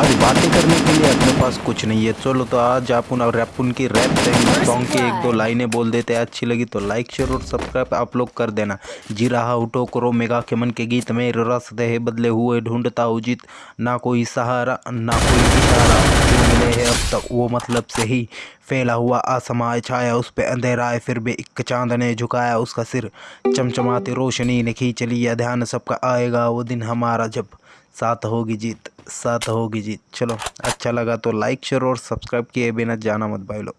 आज बातें करने के लिए अपने पास कुछ नहीं है। चलो तो आज आप उन रैप उनकी रैप सॉन्ग की एक दो लाइनें बोल देते हैं। अच्छी लगी तो लाइक शेयर और सब्सक्राइब आप लोग कर देना। जी रहा उठो करो मेगा के मन के गीत में। रस है बदले हुए ढूंढता उजित जीत। ना कोई सहारा ना कोई इशारा। अब तक वो मतलब से ही फैला हुआ आसमाय छाया उस पे अंधेरा है। फिर भी एक चाँद ने झुकाया उसका सिर। चमचमाती रोशनी ने खींच लिया ध्यान सबका आएगा वो दिन हमारा जब साथ होगी जीत, साथ होगी जीत। चलो अच्छा लगा तो लाइक, शेयर और सब्सक्राइब किए बिना जाना मत भाई लोग।